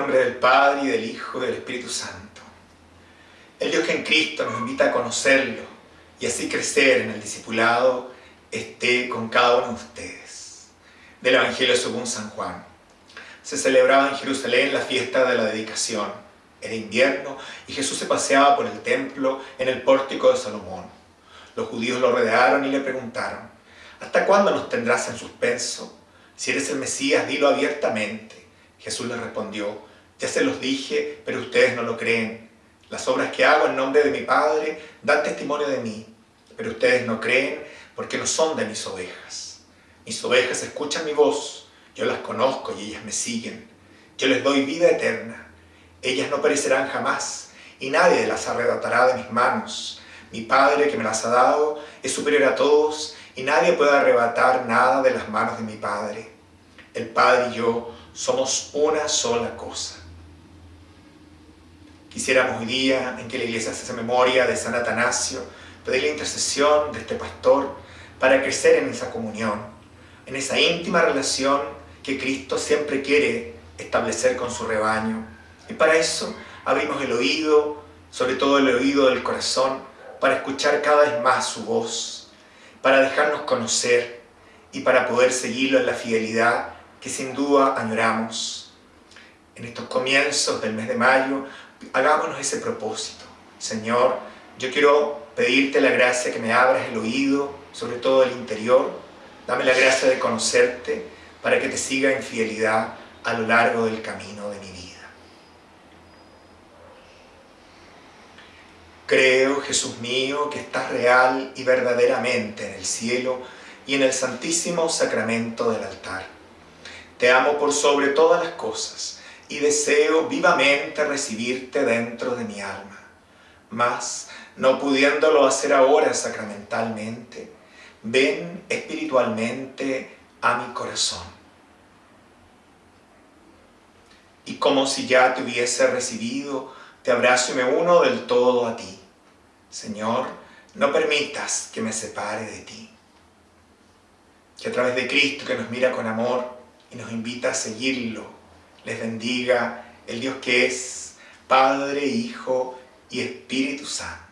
nombre del Padre, y del Hijo, y del Espíritu Santo. El Dios que en Cristo nos invita a conocerlo y así crecer en el discipulado, esté con cada uno de ustedes. Del Evangelio según San Juan. Se celebraba en Jerusalén la fiesta de la dedicación. Era invierno y Jesús se paseaba por el templo en el pórtico de Salomón. Los judíos lo rodearon y le preguntaron, ¿hasta cuándo nos tendrás en suspenso? Si eres el Mesías, dilo abiertamente. Jesús les respondió, ya se los dije, pero ustedes no lo creen. Las obras que hago en nombre de mi Padre dan testimonio de mí, pero ustedes no creen porque no son de mis ovejas. Mis ovejas escuchan mi voz, yo las conozco y ellas me siguen. Yo les doy vida eterna. Ellas no perecerán jamás y nadie las arrebatará de mis manos. Mi Padre que me las ha dado es superior a todos y nadie puede arrebatar nada de las manos de mi Padre. El Padre y yo somos una sola cosa. Quisiéramos hoy día en que la iglesia se hace memoria de San Atanasio, pedir la intercesión de este pastor para crecer en esa comunión, en esa íntima relación que Cristo siempre quiere establecer con su rebaño. Y para eso abrimos el oído, sobre todo el oído del corazón, para escuchar cada vez más su voz, para dejarnos conocer y para poder seguirlo en la fidelidad que sin duda añoramos. En estos comienzos del mes de mayo, hagámonos ese propósito. Señor, yo quiero pedirte la gracia que me abras el oído, sobre todo el interior. Dame la gracia de conocerte para que te siga en fidelidad a lo largo del camino de mi vida. Creo, Jesús mío, que estás real y verdaderamente en el cielo y en el santísimo sacramento del altar te amo por sobre todas las cosas y deseo vivamente recibirte dentro de mi alma. Mas, no pudiéndolo hacer ahora sacramentalmente, ven espiritualmente a mi corazón. Y como si ya te hubiese recibido, te abrazo y me uno del todo a ti. Señor, no permitas que me separe de ti. Que a través de Cristo que nos mira con amor, y nos invita a seguirlo. Les bendiga el Dios que es Padre, Hijo y Espíritu Santo.